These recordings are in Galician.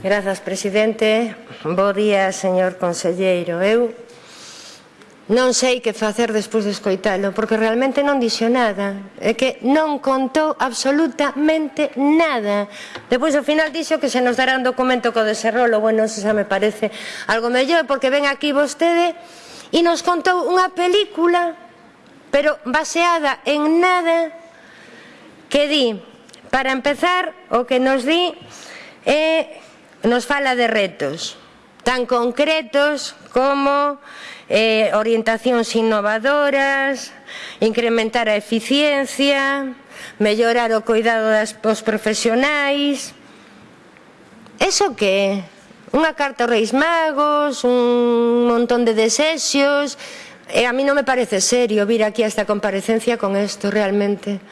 Grazas, presidente. Bo día, señor conselleiro. Eu non sei que facer despois de escoitalo, porque realmente non dixo nada. É que non contou absolutamente nada. Depois, ao final, dixo que se nos dará un documento co deserrolo. Bueno, se xa me parece algo mellor, porque ven aquí vostede e nos contou unha película, pero baseada en nada, que di, para empezar, o que nos di é eh, nos fala de retos tan concretos como eh, orientacións innovadoras, incrementar a eficiencia, mellorar o cuidado das pos profesionais. Eso que? Unha carta aos reis magos, un montón de desexios, e a mí non me parece serio vir aquí a esta comparecencia con isto realmente.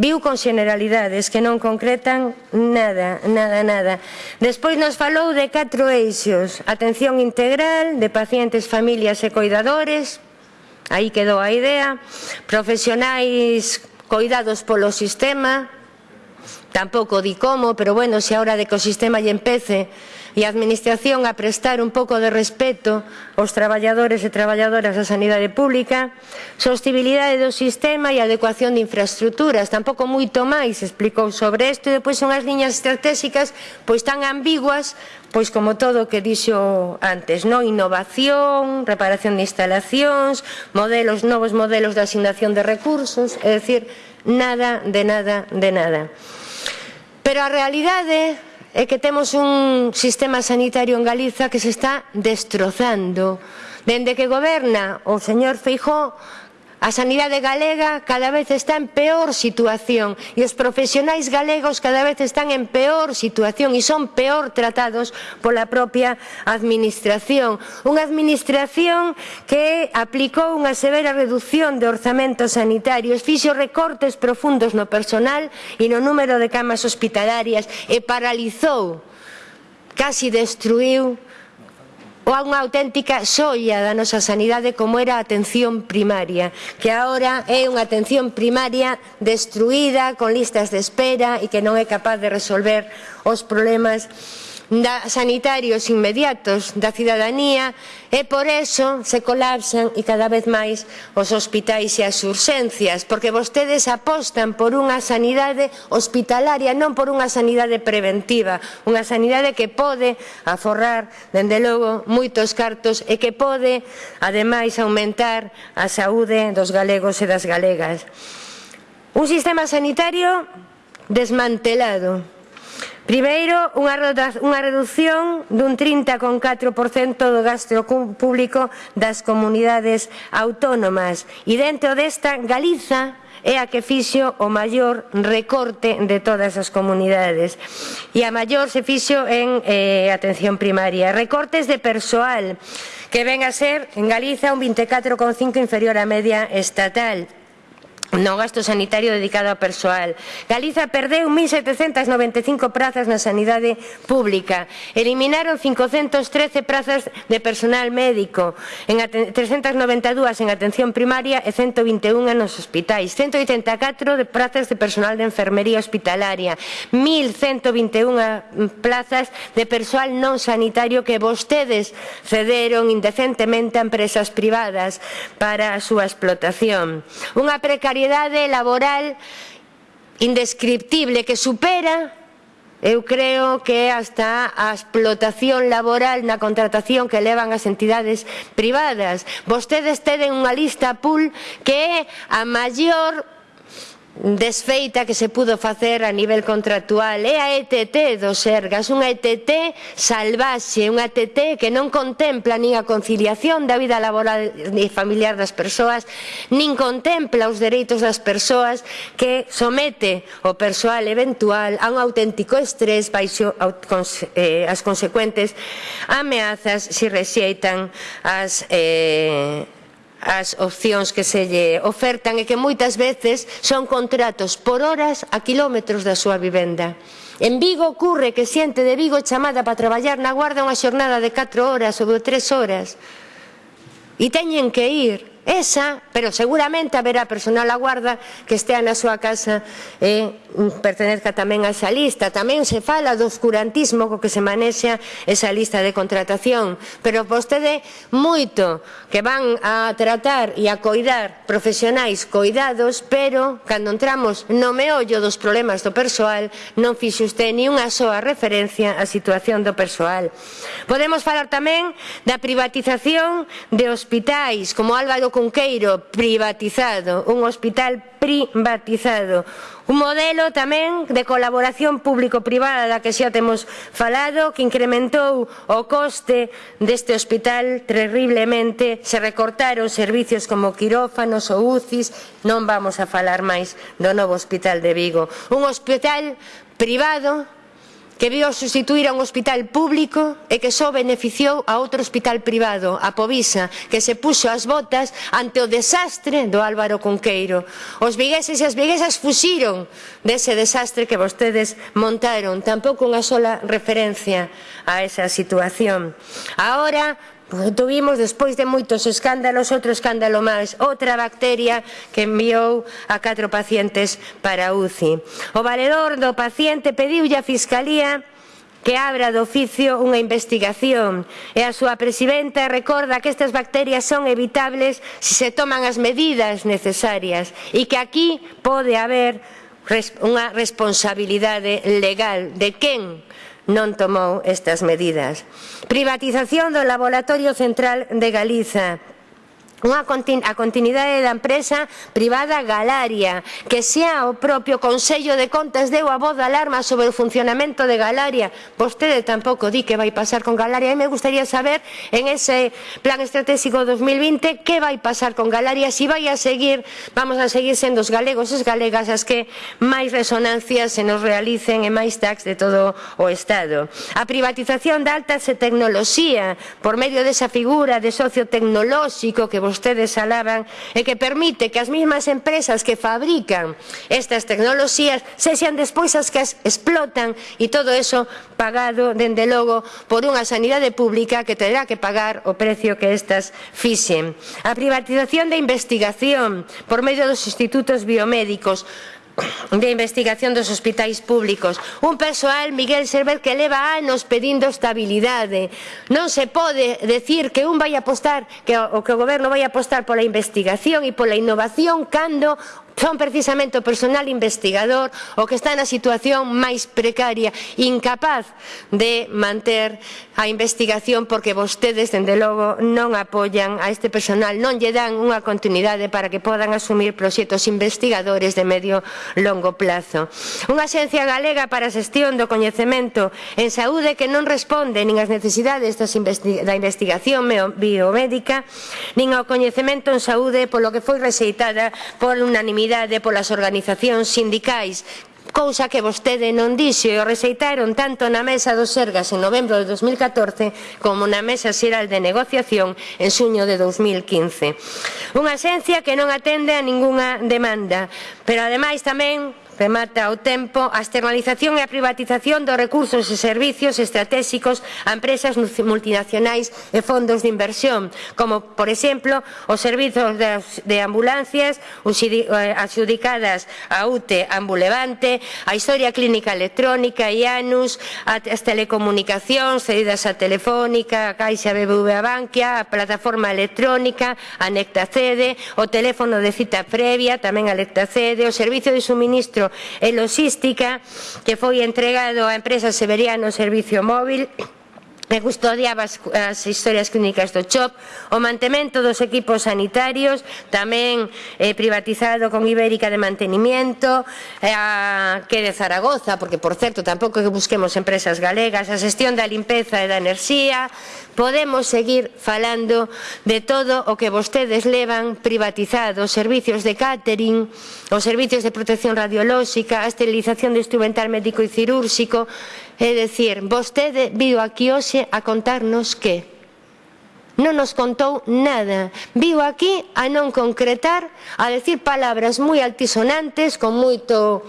Viu con generalidades que non concretan nada, nada, nada. Despois nos falou de catro eixos, atención integral, de pacientes, familias e coidadores, aí quedou a idea, profesionais coidados polo sistema, Tampouco di como, pero bueno, se a hora de que o sistema lle empece e a administración a prestar un pouco de respeto aos traballadores e traballadoras da sanidade pública, sostibilidade do sistema e adecuación de infraestructuras, tampouco moito máis explicou sobre isto, e depois son as liñas estratégicas pois tan ambiguas pois como todo o que dixo antes, non innovación, reparación de instalacións, modelos novos modelos de asignación de recursos, é dicir, nada de nada de nada. Pero a realidade é que temos un sistema sanitario en Galiza que se está destrozando. Dende que goberna o señor Feijó A sanidade galega cada vez está en peor situación e os profesionais galegos cada vez están en peor situación e son peor tratados pola propia administración. Unha administración que aplicou unha severa reducción de orzamentos sanitarios, fixo recortes profundos no personal e no número de camas hospitalarias e paralizou, casi destruiu unha auténtica xoia da nosa sanidade como era a atención primaria, que agora é unha atención primaria destruída, con listas de espera e que non é capaz de resolver os problemas da, sanitarios inmediatos da cidadanía e por eso se colapsan e cada vez máis os hospitais e as urxencias, porque vostedes apostan por unha sanidade hospitalaria, non por unha sanidade preventiva, unha sanidade que pode aforrar, dende logo, moitos cartos e que pode, ademais, aumentar a saúde dos galegos e das galegas. Un sistema sanitario desmantelado, Primeiro, unha, unha reducción dun 30,4% do gasto público das comunidades autónomas. E dentro desta Galiza é a que fixo o maior recorte de todas as comunidades. E a maior se fixo en eh, atención primaria. Recortes de persoal que ven a ser en Galiza un 24,5 inferior á media estatal no gasto sanitario dedicado a persoal. Galiza perdeu 1.795 prazas na sanidade pública. Eliminaron 513 prazas de personal médico, en 392 en atención primaria e 121 nos hospitais, 184 de prazas de personal de enfermería hospitalaria, 1.121 eh, plazas de persoal non sanitario que vostedes cederon indecentemente a empresas privadas para a súa explotación. Unha precariedade precariedade laboral indescriptible que supera Eu creo que hasta a explotación laboral na contratación que levan as entidades privadas. Vostedes teden unha lista pool que é a maior desfeita que se pudo facer a nivel contractual. É a ETT dos Sergas, unha ETT salvaxe, unha ETT que non contempla nin a conciliación da vida laboral e familiar das persoas, nin contempla os dereitos das persoas que somete o persoal eventual a un auténtico estrés baixo eh, as consecuentes ameazas se rexeitan as eh, as opcións que se lle ofertan e que moitas veces son contratos por horas a quilómetros da súa vivenda. En Vigo ocurre que xente de Vigo chamada para traballar na guarda unha xornada de 4 horas ou de 3 horas e teñen que ir esa, pero seguramente haberá personal a guarda que estea na súa casa e mm, pertenezca tamén a esa lista. Tamén se fala do oscurantismo co que se manexa esa lista de contratación, pero vostede moito que van a tratar e a coidar profesionais coidados, pero cando entramos no meollo dos problemas do persoal non fixe usted ni unha soa referencia á situación do persoal. Podemos falar tamén da privatización de hospitais, como Álvaro Cunqueiro privatizado, un hospital privatizado, un modelo tamén de colaboración público-privada da que xa temos falado, que incrementou o coste deste hospital terriblemente, se recortaron servicios como quirófanos ou UCIs, non vamos a falar máis do novo hospital de Vigo. Un hospital privado que vio sustituir a un hospital público e que só beneficiou a outro hospital privado, a Povisa, que se puxo as botas ante o desastre do Álvaro Cunqueiro. Os vigueses e as viguesas fuxiron dese desastre que vostedes montaron, tampouco unha sola referencia a esa situación. Ahora Porque tuvimos, despois de moitos escándalos, outro escándalo máis, outra bacteria que enviou a catro pacientes para UCI. O valedor do paciente pediulle a Fiscalía que abra do oficio unha investigación e a súa presidenta recorda que estas bacterias son evitables se se toman as medidas necesarias e que aquí pode haber unha responsabilidade legal de quen non tomou estas medidas. Privatización do Laboratorio Central de Galiza, unha continu a continuidade da empresa privada Galaria, que sea o propio Consello de Contas deu a voz de alarma sobre o funcionamento de Galaria. Vostede tampouco di que vai pasar con Galaria e me gustaría saber en ese plan estratégico 2020 que vai pasar con Galaria, si vai a seguir, vamos a seguir sendo os galegos e as galegas as que máis resonancias se nos realicen e máis tax de todo o Estado. A privatización da alta tecnoloxía por medio desa figura de socio tecnolóxico que vostedes alaban e que permite que as mesmas empresas que fabrican estas tecnoloxías se sean despois as que as explotan e todo eso pagado, dende logo, por unha sanidade pública que terá que pagar o precio que estas fixen. A privatización da investigación por medio dos institutos biomédicos de investigación dos hospitais públicos. Un persoal, Miguel Servet, que leva anos pedindo estabilidade. Non se pode decir que un vai apostar, que o, que o goberno vai apostar pola investigación e pola innovación cando Son precisamente o personal investigador o que está na situación máis precaria, incapaz de manter a investigación porque vostedes, dende logo, non apoian a este personal, non lle dan unha continuidade para que podan asumir proxectos investigadores de medio longo plazo. Unha xencia galega para a xestión do coñecemento en saúde que non responde nin ás necesidades da investigación biomédica nin ao coñecemento en saúde polo que foi rexeitada por unanimidade unanimidade polas organizacións sindicais cousa que vostede non dixo e o receitaron tanto na mesa dos Sergas en novembro de 2014 como na mesa xeral de negociación en suño de 2015. Unha axencia que non atende a ningunha demanda, pero ademais tamén remata o tempo a externalización e a privatización dos recursos e servicios estratégicos a empresas multinacionais e fondos de inversión, como, por exemplo, os servizos de ambulancias adxudicadas a UTE Ambulevante, a historia clínica electrónica, IANUS, as telecomunicacións cedidas a Telefónica, a Caixa BBVA Bankia, a plataforma electrónica, a Nectacede, o teléfono de cita previa, tamén a Nectacede, o servicio de suministro e Logística que foi entregado á empresa Severiano Servicio Móvil de custodiaba as, as historias clínicas do CHOP, o mantemento dos equipos sanitarios, tamén eh, privatizado con Ibérica de mantenimiento, eh, a, que de Zaragoza, porque por certo tampouco que busquemos empresas galegas, a xestión da limpeza e da enerxía, podemos seguir falando de todo o que vostedes levan privatizado, os servicios de catering, os servicios de protección radiolóxica, a esterilización de instrumental médico e cirúrxico, É dicir, vostede viu aquí hoxe a contarnos que non nos contou nada. Viu aquí a non concretar, a decir palabras moi altisonantes, con moito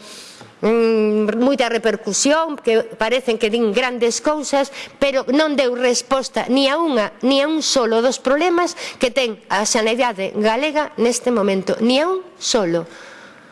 mm, moita repercusión, que parecen que din grandes cousas, pero non deu resposta ni a unha, ni a un solo dos problemas que ten a sanidade galega neste momento, ni a un solo.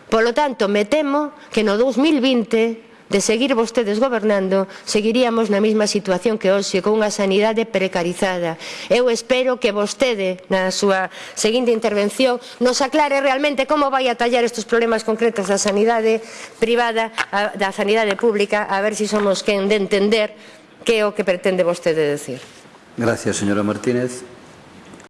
Polo tanto, me temo que no 2020 de seguir vostedes gobernando, seguiríamos na mesma situación que hoxe, con unha sanidade precarizada. Eu espero que vostede, na súa seguinte intervención, nos aclare realmente como vai a tallar estes problemas concretos da sanidade privada, a, da sanidade pública, a ver se si somos quen de entender que é o que pretende vostede decir. Gracias, señora Martínez.